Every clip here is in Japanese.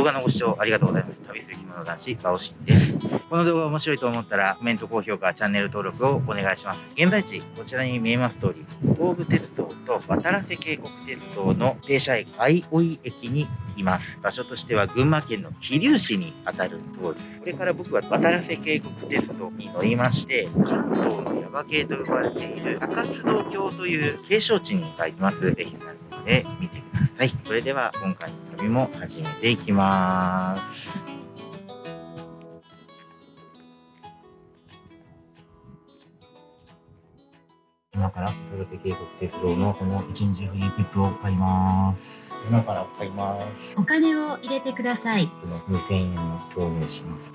動画のご視聴ありがとうございます。旅する着物男子、バオシンです。この動画面白いと思ったら、コメント、高評価、チャンネル登録をお願いします。現在地、こちらに見えます通り、東武鉄道と渡良瀬渓谷鉄道の停車駅、相生駅にいます。場所としては群馬県の桐生市にあたるところです。これから僕は渡良瀬渓谷鉄道に乗りまして、関東の耶馬渓と呼ばれている高津道橋という景勝地に向かいます。ぜひ参考で見てください。それでは今回の旅も始めていきます。今から古瀬渓谷鉄道のこの一日フリー切符を買います。今から買います。お金を入れてください。この2000円を表明します。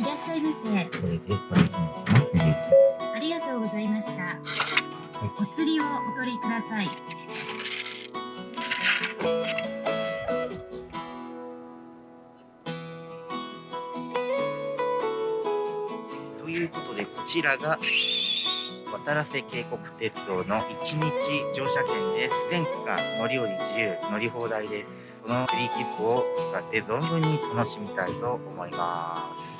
いらっしゃいませ。これでこれでありがとうございました。はい、お釣りをお取りください。ということで、こちらが渡良瀬渓谷鉄道の1日乗車券です。全区間乗り降り自由、乗り放題です。このフリー切符を使って存分に楽しみたいと思います。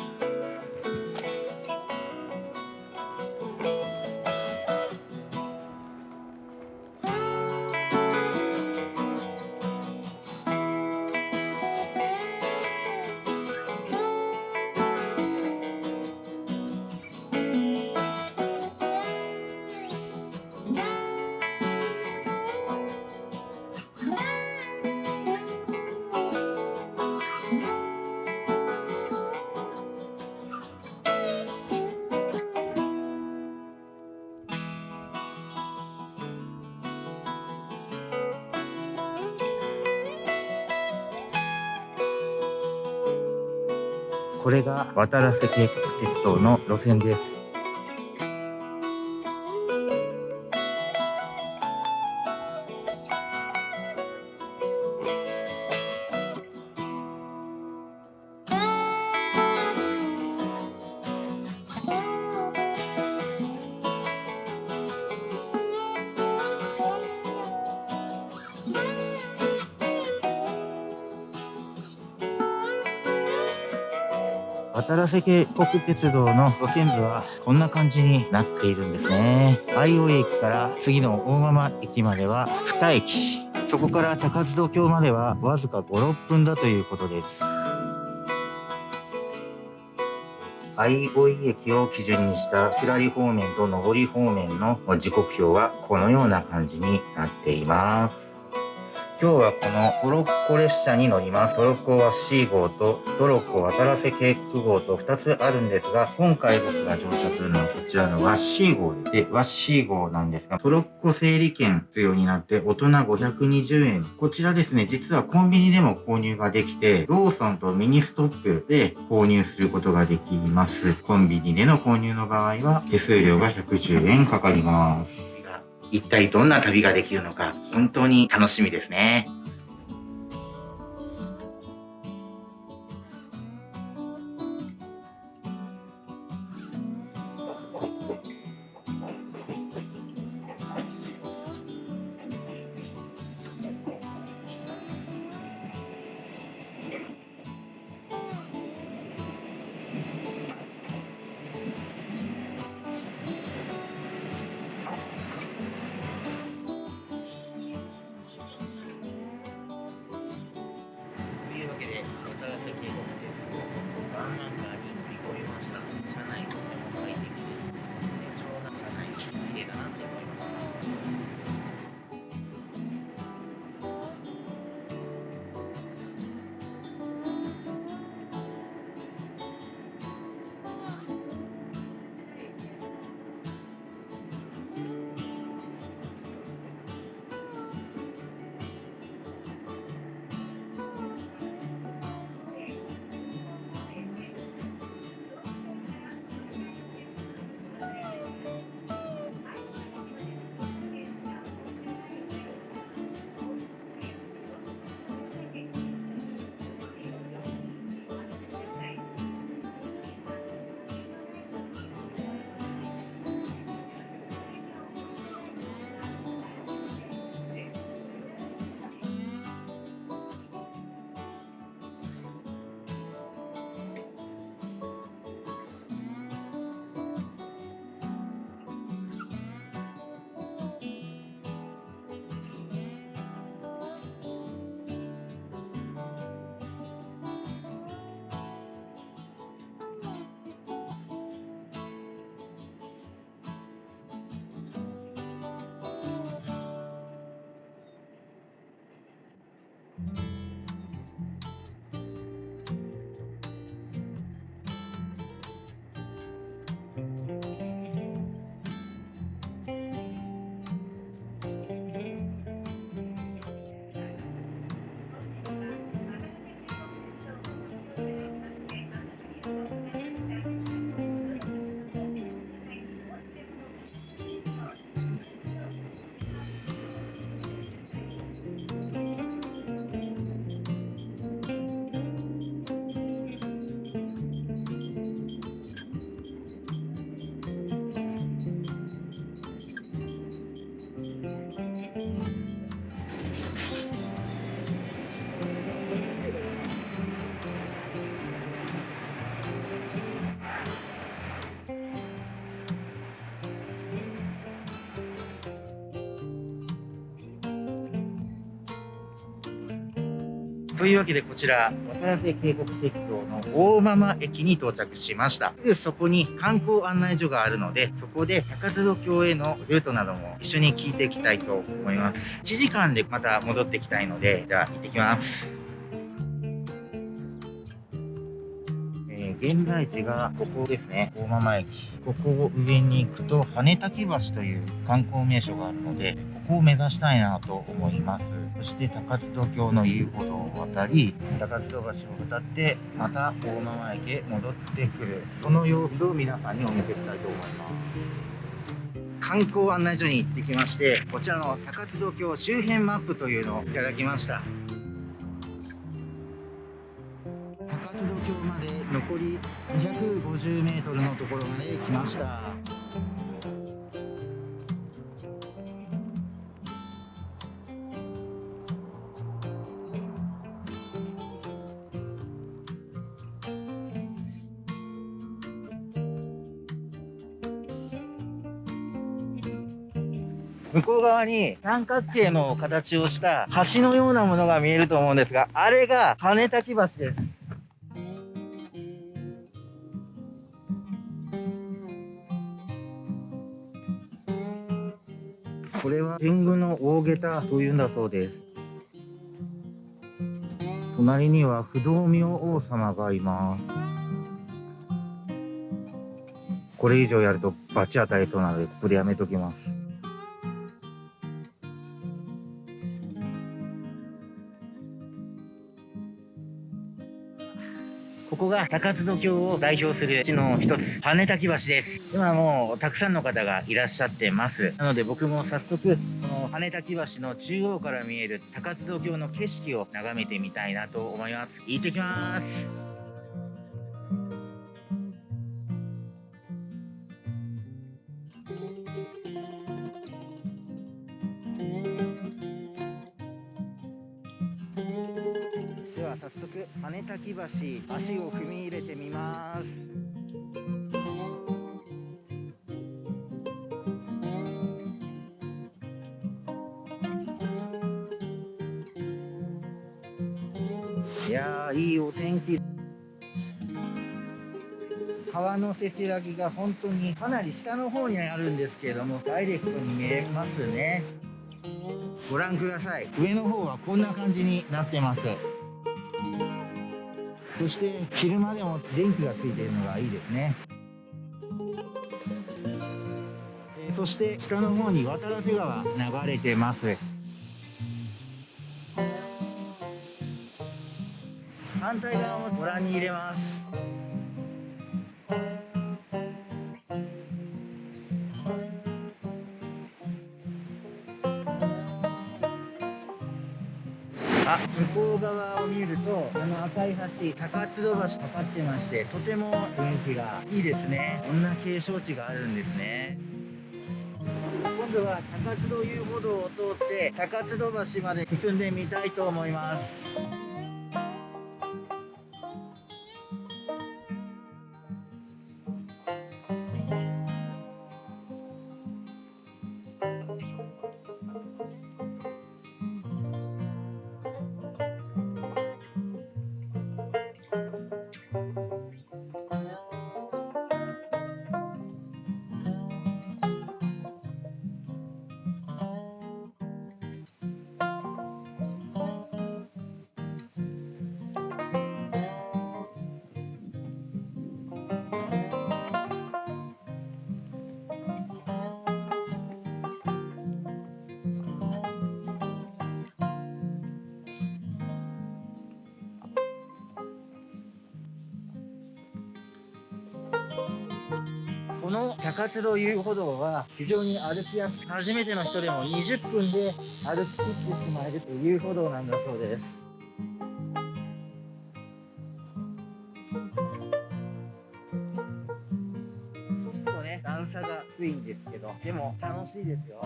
これが渡良瀬渓谷鉄道の路線です。渡良瀬渓谷鉄道の路線図はこんな感じになっているんですね。相生駅から次の大間駅までは2駅。そこから高津戸橋まではわずか5、6分だということです。相生駅を基準にした下り方面と上り方面の時刻表はこのような感じになっています。今日はこのトロッコ列車に乗ります。トロッコは C 号とトロッコ渡良瀬渓谷号と2つあるんですが、今回僕が乗車するのはこちらのワッシー号で、ワッシー号なんですが、トロッコ整理券必要になって大人520円。こちらですね、実はコンビニでも購入ができて、ローソンとミニストップで購入することができます。コンビニでの購入の場合は手数料が110円かかります。一体どんな旅ができるのか、本当に楽しみですね。というわけでこちら、渡良瀬渓谷鉄道の大間々駅に到着しました。すぐそこに観光案内所があるので、そこで高津戸峡へのルートなども一緒に聞いていきたいと思います。1時間でまた戻ってきたいので、じゃあ行ってきます。え現在地がここですね、大間々駅。ここを上に行くと、羽滝橋という観光名所があるので、ここを目指したいなと思います。そして高津戸峡の遊歩道を渡り、高津戸橋を渡って、また大間々駅へ戻ってくる。その様子を皆さんにお見せしたいと思います。観光案内所に行ってきまして、こちらの高津戸峡周辺マップというのをいただきました。高津戸峡まで残り250メートルのところまで来ました。向こう側に三角形の形をした橋のようなものが見えると思うんですが、あれが羽滝橋です。これは天狗の大下駄というんだそうです。隣には不動明王様がいます。これ以上やると罰当たりそうなので、ここでやめときます。ここが高津戸峡を代表する地の一つ、羽滝橋です。今もうたくさんの方がいらっしゃってます。なので僕も早速、この羽滝橋の中央から見える高津戸峡の景色を眺めてみたいなと思います。行ってきます。滝橋足を踏み入れてみますいやいいお天気川のせせらぎが本当にかなり下の方にあるんですけれどもダイレクトに見えますねご覧ください上の方はこんな感じになってますそして昼間でも電気がついているのがいいですね。えーそして下の方に渡良瀬川流れてます。反対側もご覧に入れます。あ向こう側を見るとあの赤い橋高津戸橋かかってましてとても雰囲気がいいですね。こんな景勝地があるんですね。今度は高津戸遊歩道を通って高津戸橋まで進んでみたいと思います。中津戸遊歩道は非常に歩きやすく初めての人でも20分で歩き切ってしまえるという遊歩道なんだそうです。ちょっとね段差が低いんですけどでも楽しいですよ。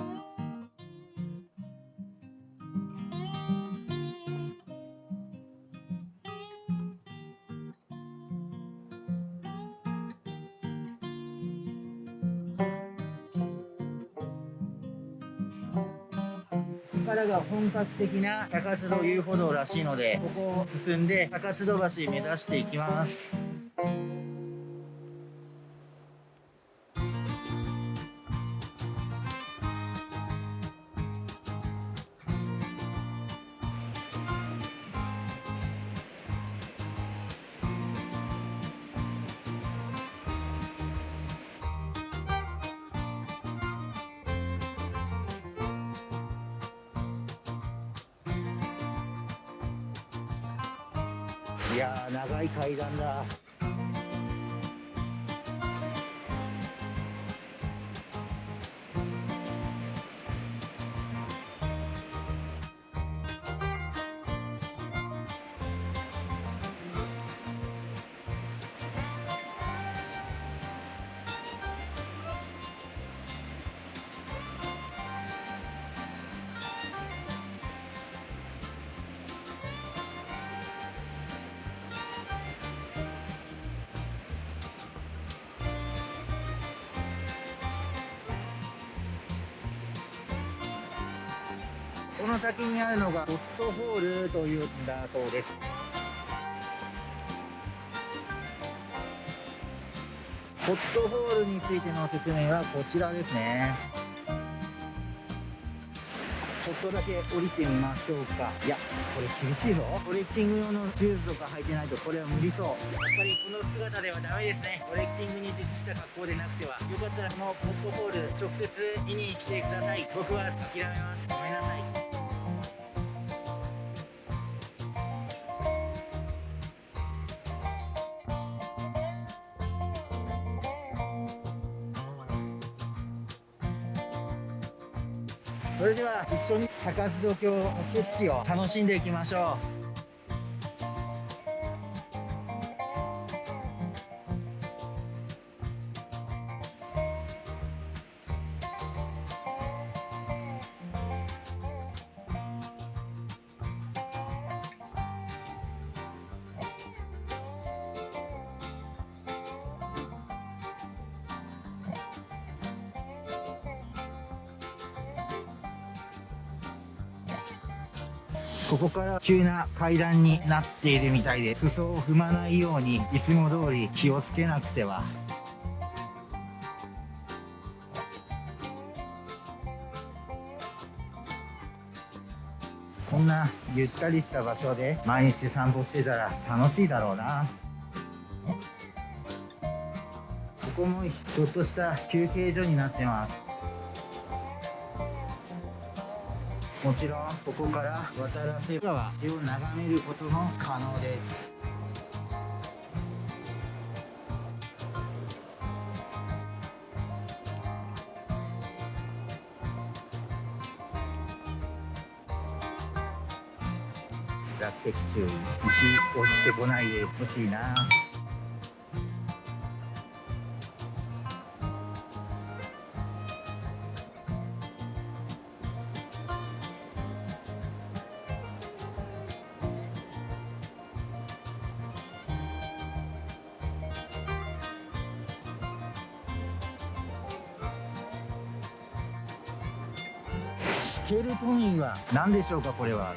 本格的な高津戸遊歩道らしいのでここを進んで高津戸橋目指していきます。いやー長い階段だ。この先にあるのがホットホールというんだそうです。ホットホールについての説明はこちらですね。ちょっとだけ降りてみましょうか。いやこれ厳しいぞ。トレッキング用のシューズとか履いてないとこれは無理そう。やっぱりこの姿ではダメですね。トレッキングに適した格好でなくては。よかったらこのホットホール直接見に来てください。僕は諦めます。ごめんなさい。緒に高津戸峡の景色を楽しんでいきましょう。ここから急な階段になっているみたいで裾を踏まないようにいつも通り気をつけなくては。こんなゆったりした場所で毎日散歩してたら楽しいだろうな。ここもちょっとした休憩所になってます。もちろんここから渡良瀬川を眺めることも可能です。落石注意石落ちてこないでほしいな。スケルトン岩何でしょうかこれは？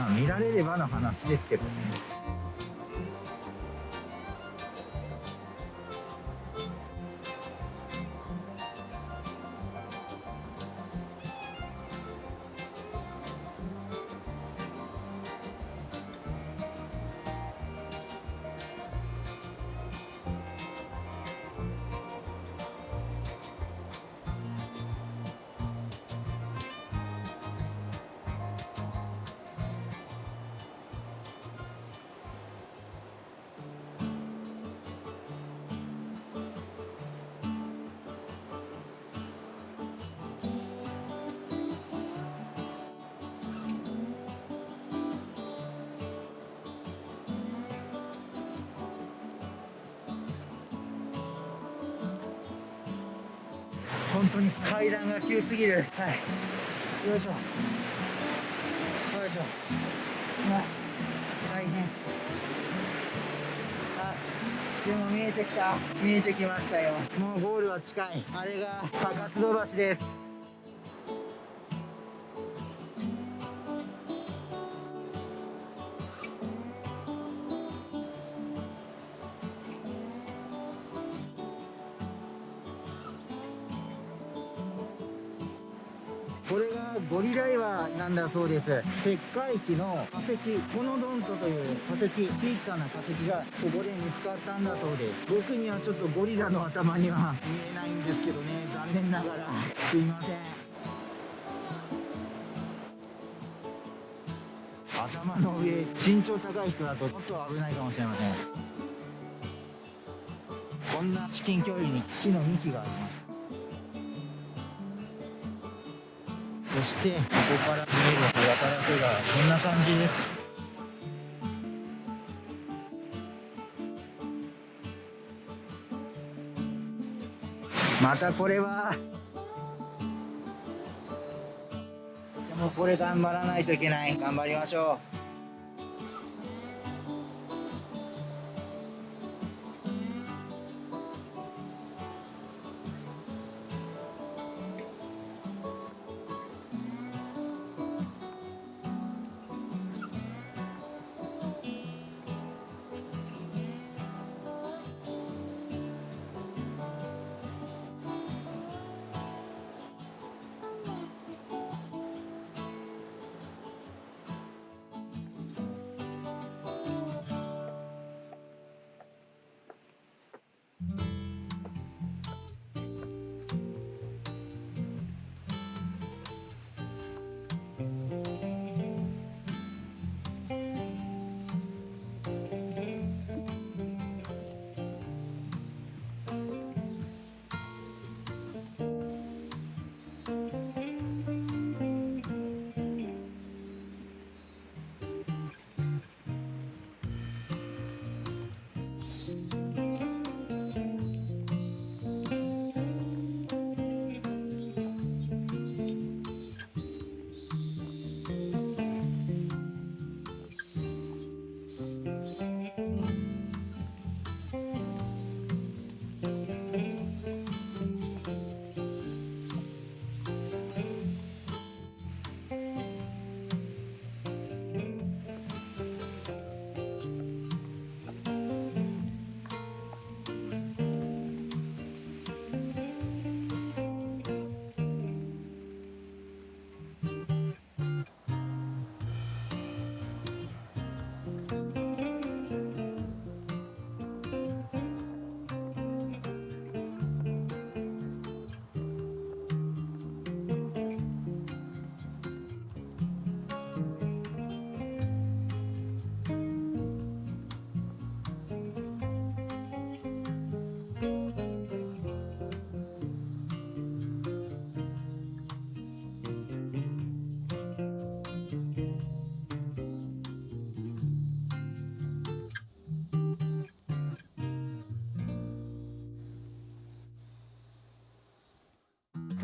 まあ見られればの話ですけどね。当に。階段が急すぎる。はい。よいしょ。しょ。うまあ大変。あでも見えてきた。見えてきましたよ。もうゴールは近い。あれが高津戸橋です。これがゴリラ岩なんだそうです。石灰期の化石コノドントという化石小さな化石がここで見つかったんだそうです。僕にはちょっとゴリラの頭には見えないんですけどね。残念ながら。すいません。頭の上身長高い人だとちょっと危ないかもしれません。こんな至近距離に木の幹があります。してここから見える小型だけがこんな感じです。またこれはでもこれ頑張らないといけない。頑張りましょう。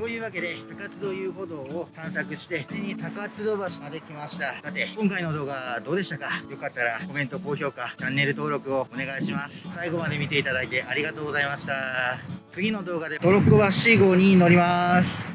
というわけで高津戸遊歩道を探索してついに高津戸橋まで来ました。さて今回の動画どうでしたか？よかったらコメント高評価チャンネル登録をお願いします。最後まで見ていただいてありがとうございました。次の動画でトロッコ橋号に乗ります。